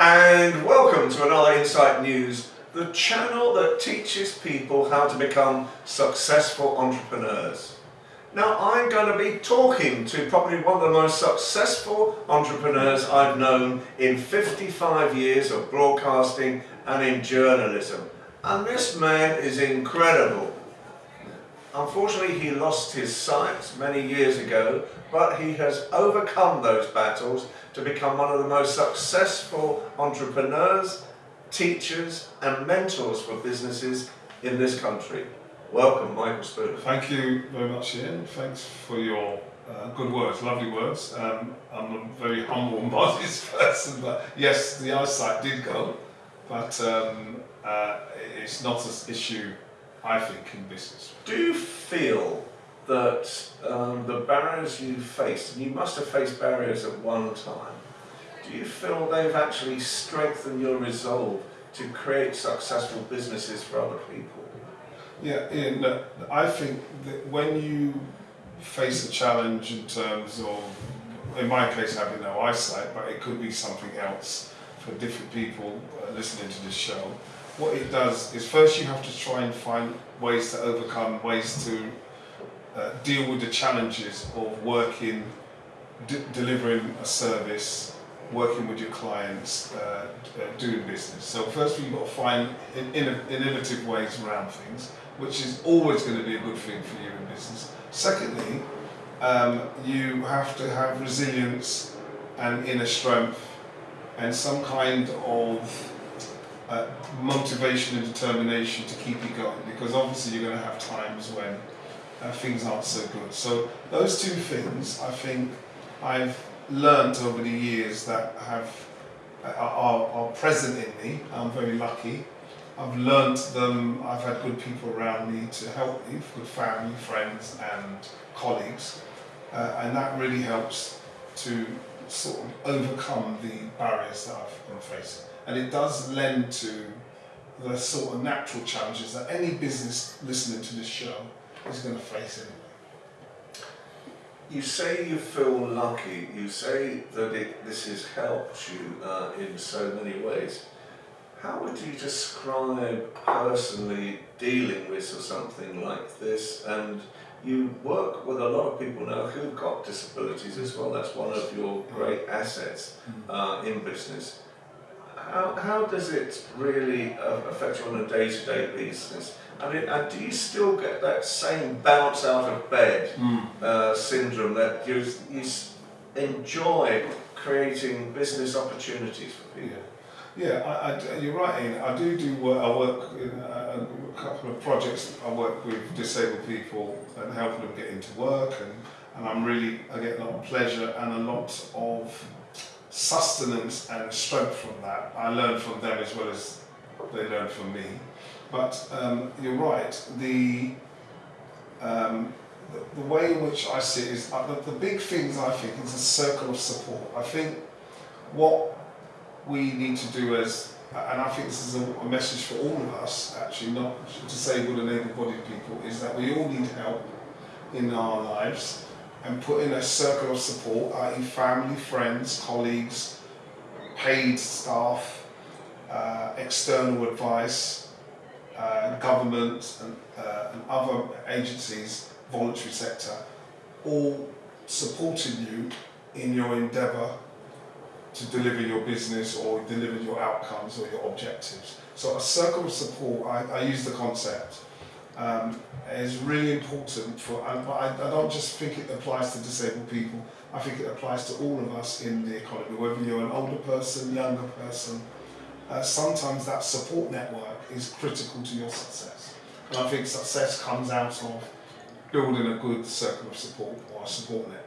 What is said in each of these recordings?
and welcome to another Insight News, the channel that teaches people how to become successful entrepreneurs. Now I'm going to be talking to probably one of the most successful entrepreneurs I've known in 55 years of broadcasting and in journalism. And this man is incredible. Unfortunately, he lost his sight many years ago, but he has overcome those battles to become one of the most successful entrepreneurs, teachers, and mentors for businesses in this country. Welcome, Michael Spooner. Thank you very much, Ian. Thanks for your uh, good words, lovely words. Um, I'm a very humble and modest person, but yes, the eyesight did go, but um, uh, it's not an issue I think, in business. Do you feel that um, the barriers you faced, and you must have faced barriers at one time, do you feel they've actually strengthened your resolve to create successful businesses for other people? Yeah, Ian, I think that when you face a challenge in terms of, in my case, having no eyesight, but it could be something else for different people uh, listening to this show, what it does is first you have to try and find ways to overcome, ways to uh, deal with the challenges of working, delivering a service, working with your clients, uh, uh, doing business. So first you've got to find in, in, innovative ways around things, which is always going to be a good thing for you in business. Secondly, um, you have to have resilience and inner strength and some kind of uh, motivation and determination to keep you going because obviously you're going to have times when uh, things aren't so good. So those two things I think I've learned over the years that have uh, are, are present in me. I'm very lucky. I've learned them, I've had good people around me to help me, good family, friends and colleagues uh, and that really helps to sort of overcome the barriers that I've been facing and it does lend to the sort of natural challenges that any business listening to this show is going to face anyway. You say you feel lucky, you say that it, this has helped you uh, in so many ways. How would you describe personally dealing with something like this? And you work with a lot of people now who've got disabilities as well. That's one of your great assets mm. uh, in business how, how does it really uh, affect you on a day-to-day basis? I mean, do you still get that same bounce out of bed mm. uh, syndrome that you, you enjoy creating business opportunities for people? Yeah, yeah I, I, you're right, Ian. I do do work. I work in a, a, couple of projects. I work with disabled people and helping them get into work, and, and I'm really I get a lot of pleasure and a lot of sustenance and strength from that. I learn from them as well as they learn from me. But um, you're right, the, um, the, the, way in which I see it is, uh, the, the big things I think is a circle of support. I think what we need to do as, and I think this is a, a message for all of us actually, not disabled and able-bodied people, is that we all need help in our lives and put in a circle of support, i.e. family, friends, colleagues, paid staff, uh, external advice, uh, government and, uh, and other agencies, voluntary sector, all supporting you in your endeavour to deliver your business or deliver your outcomes or your objectives. So a circle of support, I, I use the concept, um, is really important for, I, I don't just think it applies to disabled people, I think it applies to all of us in the economy, whether you're an older person, younger person, uh, sometimes that support network is critical to your success. And I think success comes out of building a good circle of support or a support network.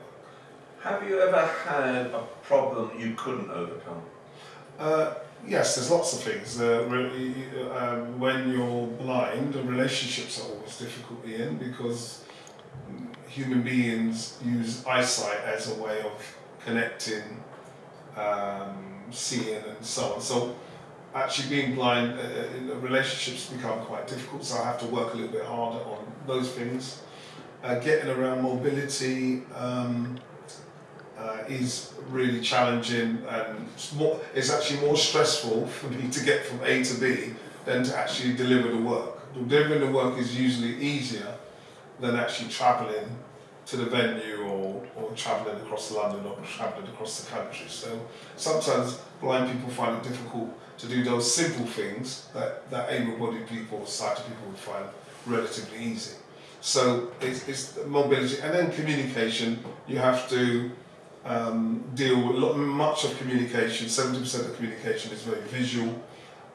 Have you ever had a problem you couldn't overcome? Uh, yes, there's lots of things. Uh, um, when you're blind, relationships are always difficult, Ian, because human beings use eyesight as a way of connecting, um, seeing and so on. So actually being blind, uh, uh, relationships become quite difficult, so I have to work a little bit harder on those things. Uh, getting around mobility, um, uh, is really challenging and it's, more, it's actually more stressful for me to get from A to B than to actually deliver the work. Delivering the work is usually easier than actually travelling to the venue or, or travelling across London or travelling across the country. So sometimes blind people find it difficult to do those simple things that, that able-bodied people, sighted people would find relatively easy. So it's, it's mobility and then communication. You have to um, deal with lot, much of communication. Seventy percent of communication is very visual,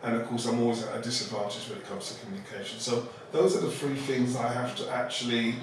and of course I'm always at a disadvantage when it comes to communication. So those are the three things I have to actually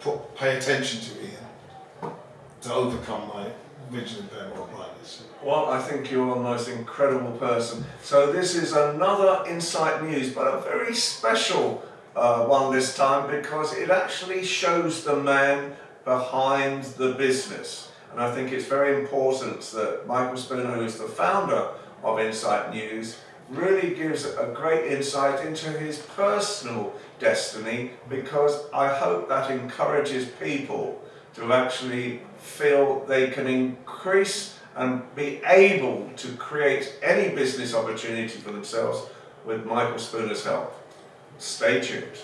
put, pay attention to, Ian, to overcome my visual impairment or blindness. Well, I think you're the most incredible person. So this is another Insight News, but a very special uh, one this time because it actually shows the man behind the business. And I think it's very important that Michael Spooner, who is the founder of Insight News, really gives a great insight into his personal destiny because I hope that encourages people to actually feel they can increase and be able to create any business opportunity for themselves with Michael Spooner's help. Stay tuned.